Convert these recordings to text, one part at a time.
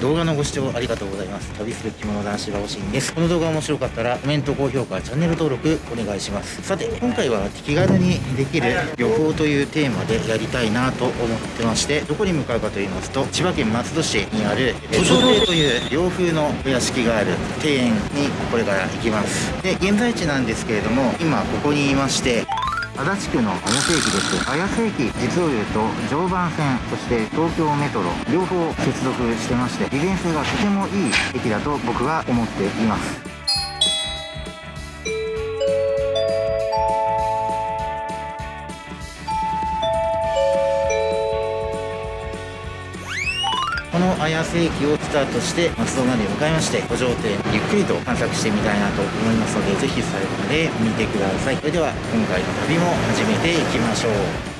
動画のご視聴ありがとうございます。旅する着物男子がおしんです。この動画面白かったらコメント高評価チャンネル登録お願いします。さて今回は気軽にできる旅行というテーマでやりたいなと思ってましてどこに向かうかと言いますと千葉県松戸市にある古城亭という洋風のお屋敷がある庭園にこれから行きます。で現在地なんですけれども今ここにいまして足立区の綾瀬駅です綾瀬駅実を言うと常磐線そして東京メトロ両方接続してまして利便性がとてもいい駅だと僕は思っています。この綾瀬駅をスタートして松戸まで向かいまして古城店ゆっくりと探索してみたいなと思いますのでぜひ最後まで見てください。それでは今回の旅も始めていきましょう。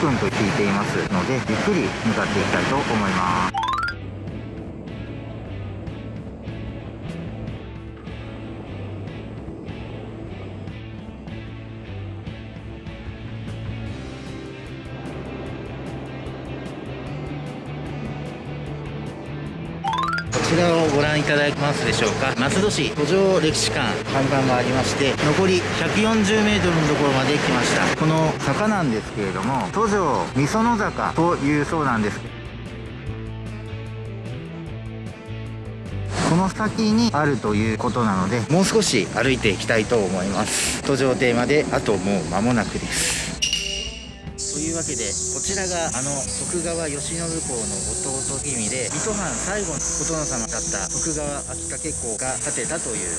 分と聞いていますのでゆっくり向かっていきたいと思います。ちらをご覧いただけますでしょうか。松戸市古城歴史館看板もありまして残り 140m のところまで来ました。この坂なんですけれども都城みその坂というそうなんです。この先にあるということなのでもう少し歩いていきたいと思います。途上亭まであともう間もなくです。けでこちらがあの徳川慶喜公の弟君で水戸藩最後のお殿様だった徳川秋掛公が建てたという。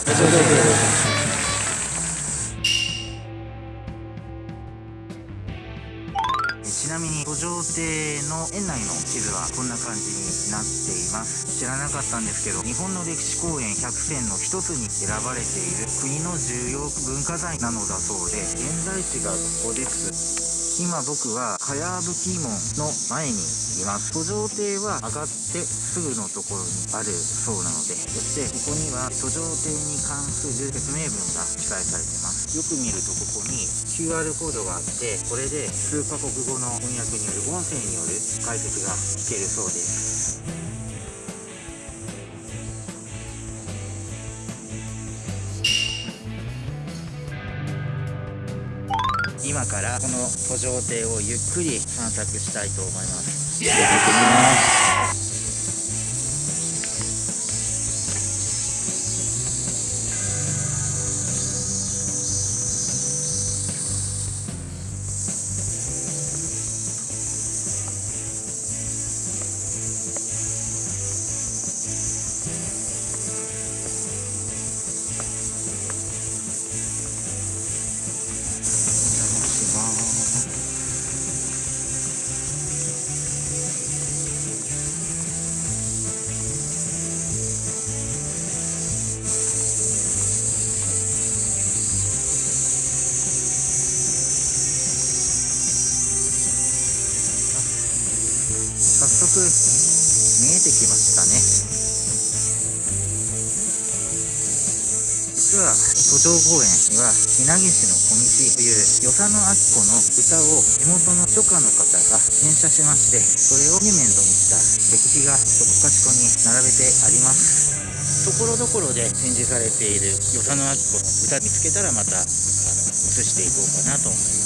ちなみに途上亭の園内の地図はこんな感じになっています。知らなかったんですけど日本の歴史公園100選の一つに選ばれている国の重要文化財なのだそうで現在地がここです。今僕はかやぶき門の前にいます。途上亭は上がってすぐのところにあるそうなのでそしてここには途上亭に関する説明文が記載されています。よく見るとここに QR コードがあってこれで数カ国語の翻訳による音声による解説が聞けるそうです。今からこの途上艇をゆっくり散策したいと思います。行ってきます。城公園には稲毛市の小道という与謝野明子の歌を地元の書家の方が転写しましてそれをモニュメントにした石碑がそこかしこに並べてあります。ところどころで展示されている与謝野明子の歌見つけたらまたあの映していこうかなと思います。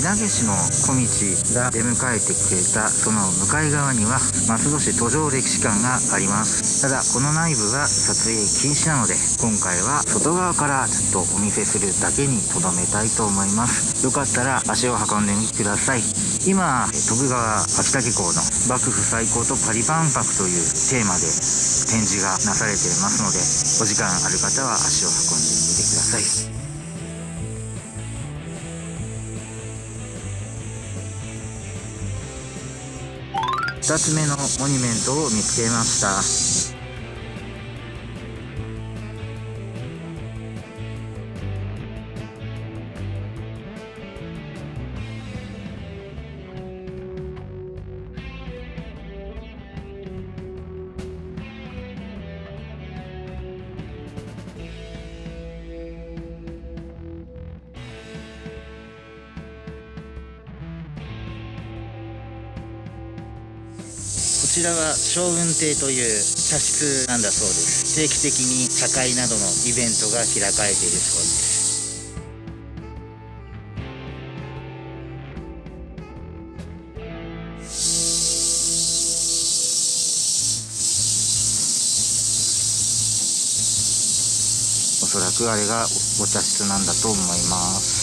日投市の小道が出迎えてくれたその向かい側には松戸市途上歴史館があります。ただこの内部は撮影禁止なので今回は外側からちょっとお見せするだけにとどめたいと思います。よかったら足を運んでみてください。今徳川秋田港の幕府最高とパリ万博というテーマで展示がなされていますのでお時間ある方は足を運んでみてください。2つ目のモニュメントを見つけました。ちらは将軍邸という茶室なんだそうです。定期的に茶会などのイベントが開かれているそうです。おそらくあれがお茶室なんだと思います。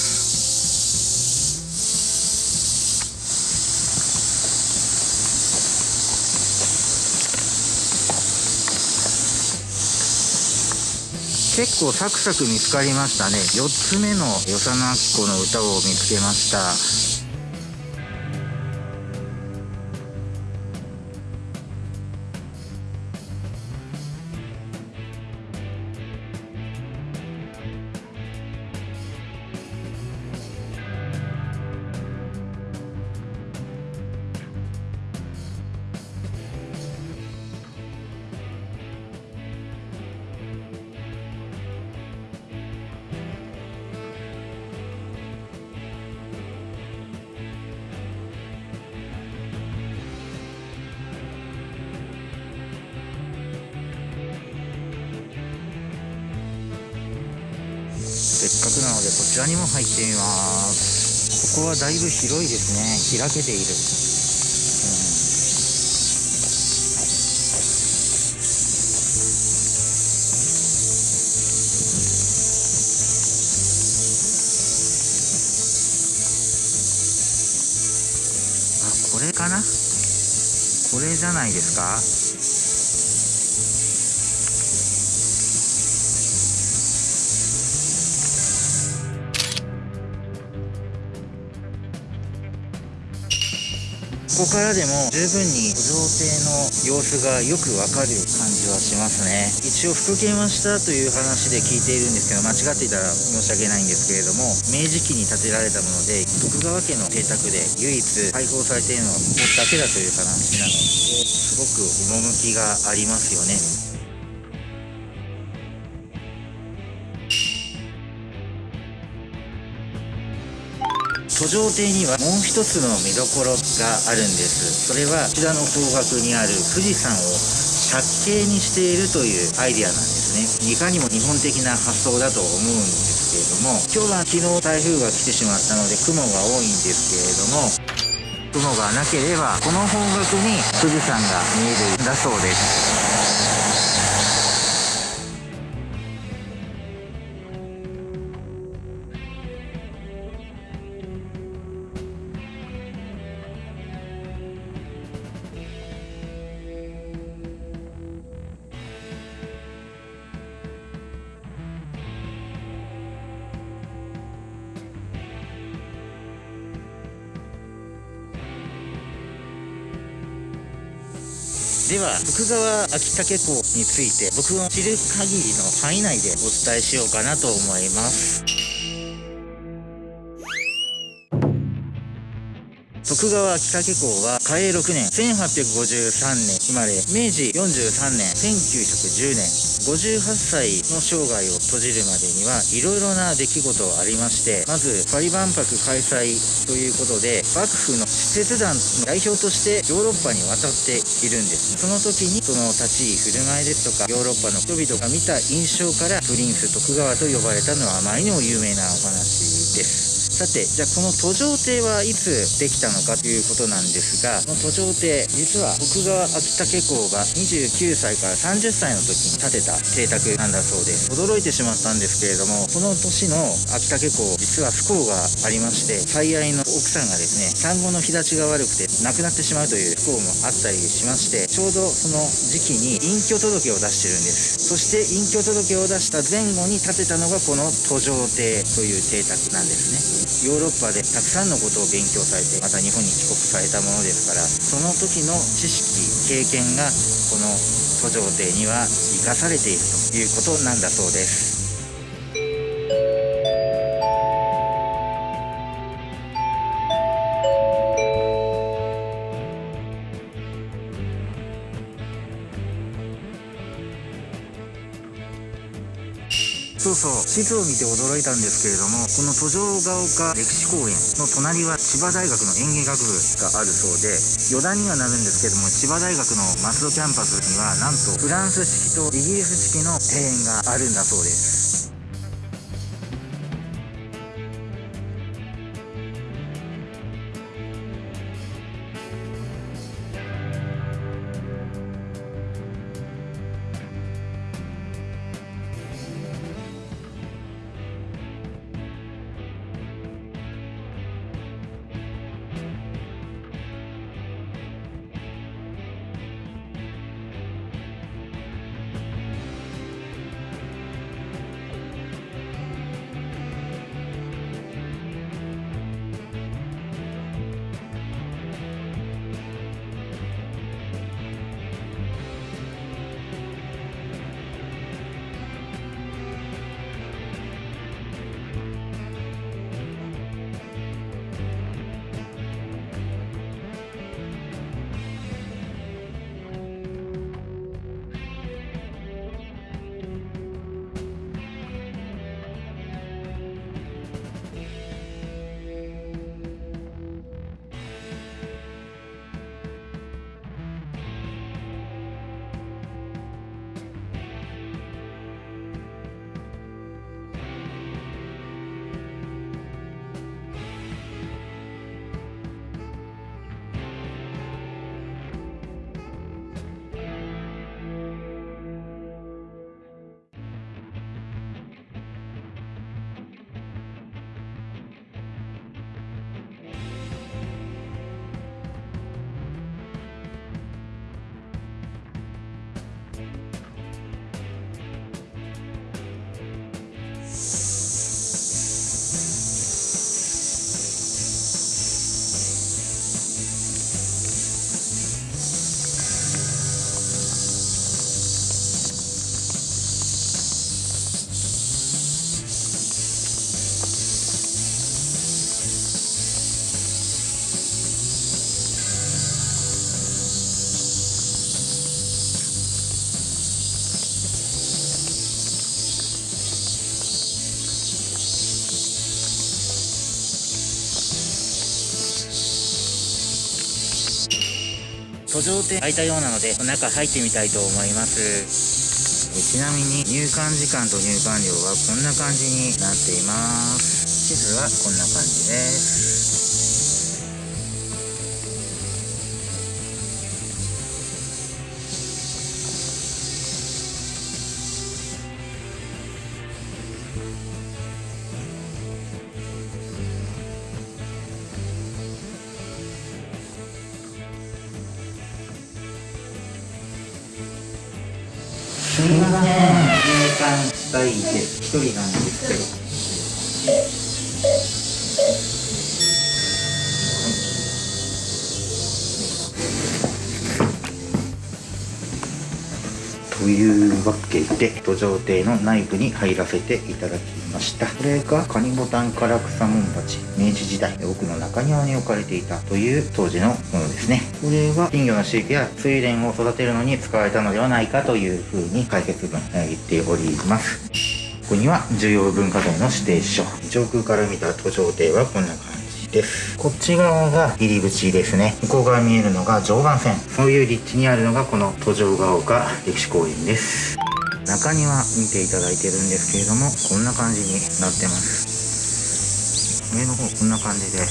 結構サクサク見つかりましたね。4つ目の与謝野明子の歌を見つけました。かくなのでこちらにも入ってみます。ここはだいぶ広いですね。開けている、うん、あこれかな？これじゃないですか？ここからでも十分に土壌艇の様子がよくわかる感じはしますね。一応復元はしたという話で聞いているんですけど間違っていたら申し訳ないんですけれども明治期に建てられたもので徳川家の邸宅で唯一開放されているのはここだけだという話なのですごく趣がありますよね。途上亭にはもう一つの見どころがあるんです。それはこちらの方角にある富士山を借景にしているというアイデアなんですね。いかにも日本的な発想だと思うんですけれども今日は昨日台風が来てしまったので雲が多いんですけれども雲がなければこの方角に富士山が見えるんだそうです。は徳川秋武港について僕の知る限りの範囲内でお伝えしようかなと思います。徳川秋竹港は嘉永6年1853年生まれ明治43年1910年58歳の生涯を閉じるまでにはいろいろな出来事ありましてまずパリ万博開催ということで幕府の使節団の代表としてヨーロッパに渡っているんです。その時にその立ち居振る舞いですとかヨーロッパの人々が見た印象からプリンス徳川と呼ばれたのはあまりにも有名なお話です。さてじゃあこの途上亭はいつできたのかということなんですがこの途上亭実は徳川秋竹公が29歳から30歳の時に建てた邸宅なんだそうです。驚いてしまったんですけれどもこの年の秋竹公実は不幸がありまして最愛の奥さんがですね産後の日立ちが悪くて亡くなってしまうという不幸もあったりしましてちょうどその時期に隠居届を出してるんです。そして隠居届を出した前後に建てたのがこの途上亭という邸宅なんですね。ヨーロッパでたくさんのことを勉強されてまた日本に帰国されたものですからその時の知識経験がこの途上亭には生かされているということなんだそうです。地図を見て驚いたんですけれどもこの途上が丘歴史公園の隣は千葉大学の園芸学部があるそうで余談にはなるんですけども千葉大学の松戸キャンパスにはなんとフランス式とイギリス式の庭園があるんだそうです状態開いたようなので中入ってみたいと思います。ちなみに入館時間と入館料はこんな感じになっています。地図はこんな感じです。で土壌邸の内部に入らせていただきました。これがカニボタン唐草モンバチ明治時代奥の中庭に置かれていたという当時のものですね。これは金魚の飼育や睡蓮を育てるのに使われたのではないかというふうに解説文言っております。ここには重要文化財の指定書上空から見た土壌邸はこんな感じです。こっち側が入り口ですね。向こう側見えるのが常磐線。そういう立地にあるのがこの途上が丘歴史公園です。中庭見ていただいてるんですけれどもこんな感じになってます。上の方こんな感じで。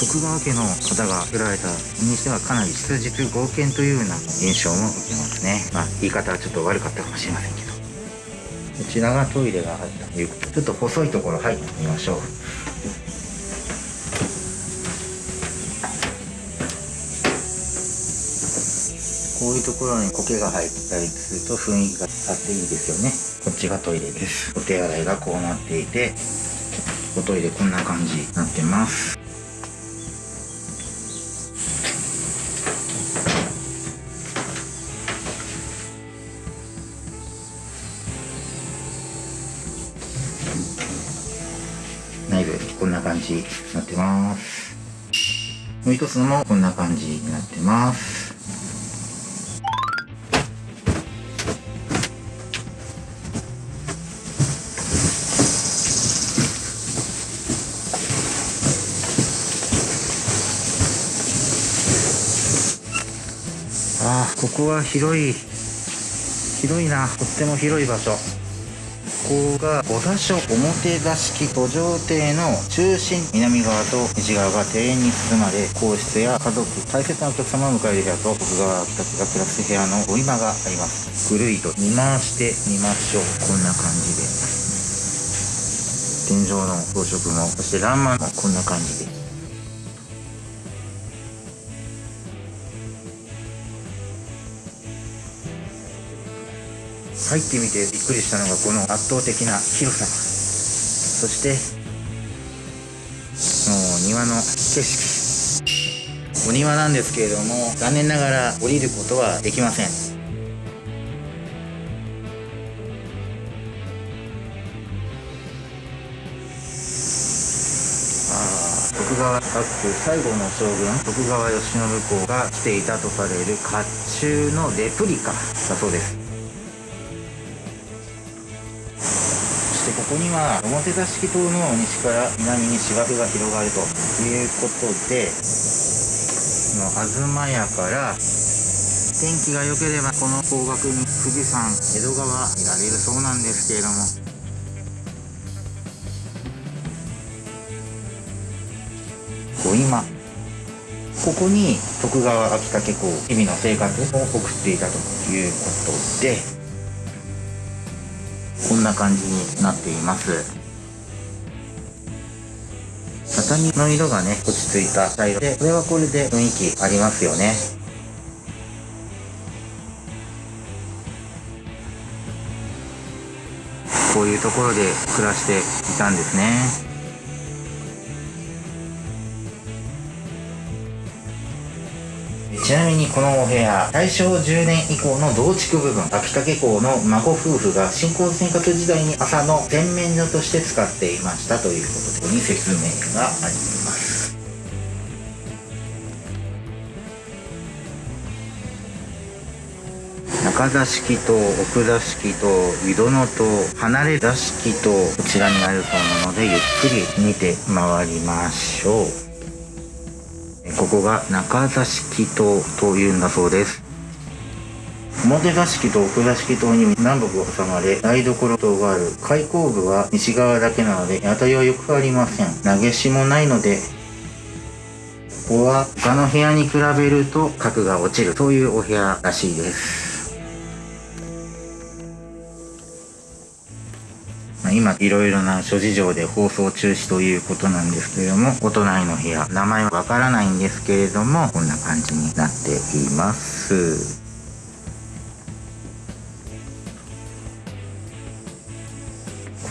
徳川家の方が作られたにしてはかなり質実剛健というような印象も受けますね。まあ言い方はちょっと悪かったかもしれませんけど。こちらがトイレが入ったということでちょっと細いところ入ってみましょう。いうところに苔が入ったりすると雰囲気があっていいですよね。こっちがトイレです。お手洗いがこうなっていておトイレこんな感じになってます。内部こんな感じになってます。もう一つのもこんな感じになってます。あここは広い広いな。とっても広い場所。ここが5座所表座敷土壌邸の中心南側と西側が庭園に包まれ皇室や家族大切なお客様を迎える部屋と徳川たちが暮らす部屋のお今があります。ぐるりと見回してみましょうこんな感じで。天井の装飾もそして欄間もこんな感じで。入ってみてびっくりしたのがこの圧倒的な広さ。そしてもう庭の景色。お庭なんですけれども残念ながら降りることはできません。あ徳川幕府最後の将軍徳川慶喜公が着ていたとされる甲冑のレプリカだそうです。ここには表座敷島の西から南に芝生が広がるということでの東屋から天気が良ければこの方角に富士山江戸川見られるそうなんですけれども。今ここに徳川秋武公日々の生活を送っていたということで。こんな感じになっています。畳の色がね落ち着いた茶色でこれはこれで雰囲気ありますよね。こういうところで暮らしていたんですね。ちなみにこのお部屋大正10年以降の増築部分秋武公の孫夫婦が新興生活時代に朝の洗面所として使っていましたということでここに説明があります。中座敷と奥座敷と井戸のと離れ座敷とこちらにあるそうのでゆっくり見て回りましょう。ここが中座敷棟というんだそうです。表座敷と奥座敷棟に南北を挟まれ台所棟がある開口部は西側だけなので当たりはよくありません。投げしもないのでここは他の部屋に比べると角が落ちるそういうお部屋らしいです。今いろいろな諸事情で放送中止ということなんですけれどもお隣の部屋名前はわからないんですけれどもこんな感じになっています。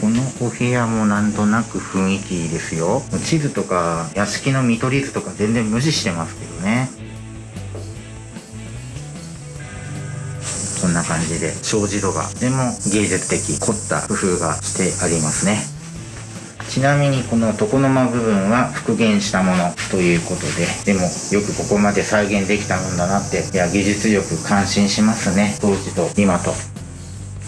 このお部屋もなんとなく雰囲気いいですよ。地図とか屋敷の見取り図とか全然無視してますけどね。んな感じで障子戸がとても芸術的凝った工夫がしてありますね。ちなみにこの床の間部分は復元したものということででもよくここまで再現できたもんだなっていや技術力感心しますね。当時と今と。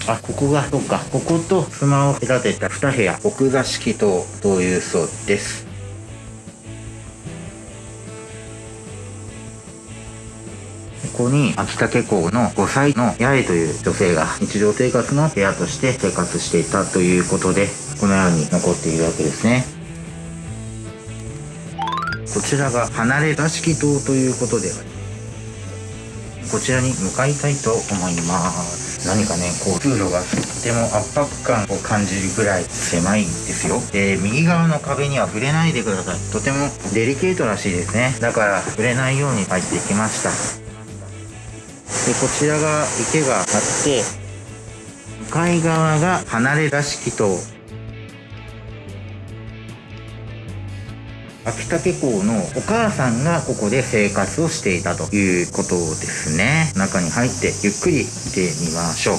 あここがそうか。こことスマを隔てた2部屋。奥座敷棟というそうですこに秋竹港の5歳の八重という女性が日常生活の部屋として生活していたということでこのように残っているわけですね。こちらが離れ座敷棟ということでこちらに向かいたいと思います。何かねこう通路がとても圧迫感を感じるぐらい狭いんですよ。で右側の壁には触れないでください。とてもデリケートらしいですね。だから触れないように入ってきました。でこちらが池があって向かい側が離れ座敷と。秋竹港のお母さんがここで生活をしていたということですね。中に入ってゆっくり見てみましょう。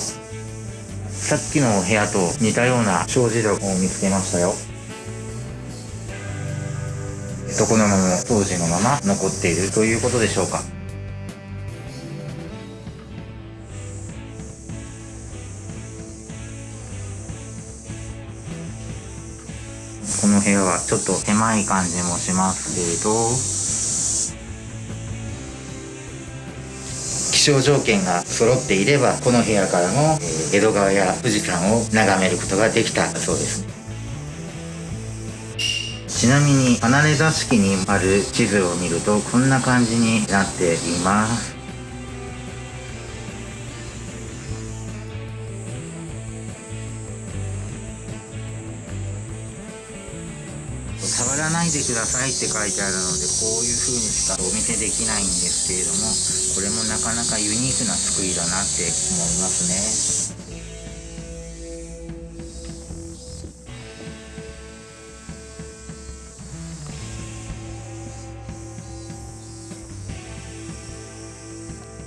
さっきの部屋と似たような障子戸を見つけましたよ。床のまま当時のまま残っているということでしょうか。この部屋はちょっと狭い感じもしますけれど。気象条件が揃っていればこの部屋からも、江戸川や富士山を眺めることができたそうです。ちなみに離れ座敷にある地図を見るとこんな感じになっています。でくださいって書いてあるのでこういう風にしかお見せできないんですけれどもこれもなかなかユニークな作りだなって思いますね。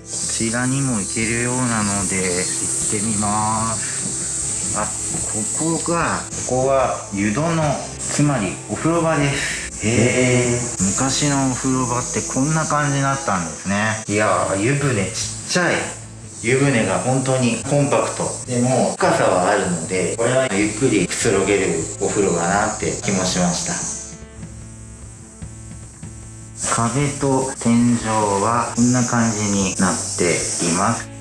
こちらにも行けるようなので行ってみます。あここがここは湯殿つまりお風呂場です。へえ昔のお風呂場ってこんな感じになったんですね。いやー湯船ちっちゃい。湯船が本当にコンパクト。でも深さはあるのでこれはゆっくりくつろげるお風呂だなって気もしました。壁と天井はこんな感じになっています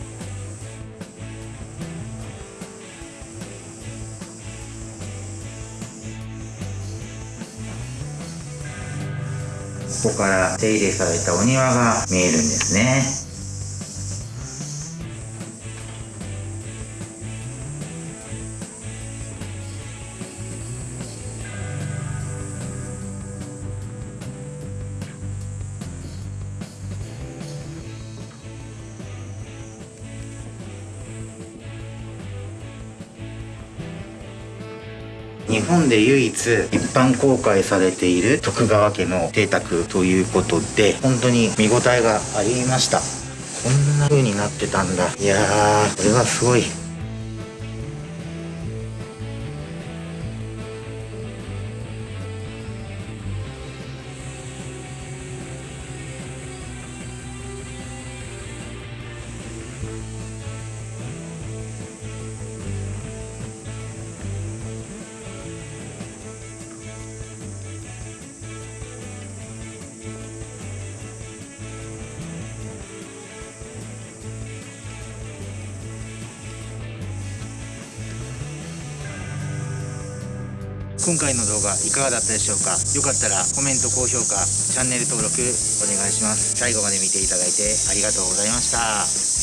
ここから手入れされたお庭が見えるんですね。本で唯一一般公開されている徳川家の邸宅ということで本当に見応えがありました。こんな風になってたんだ。いやーこれはすごい。今回の動画いかがだったでしょうか？よかったらコメント高評価チャンネル登録お願いします。最後まで見ていただいてありがとうございました。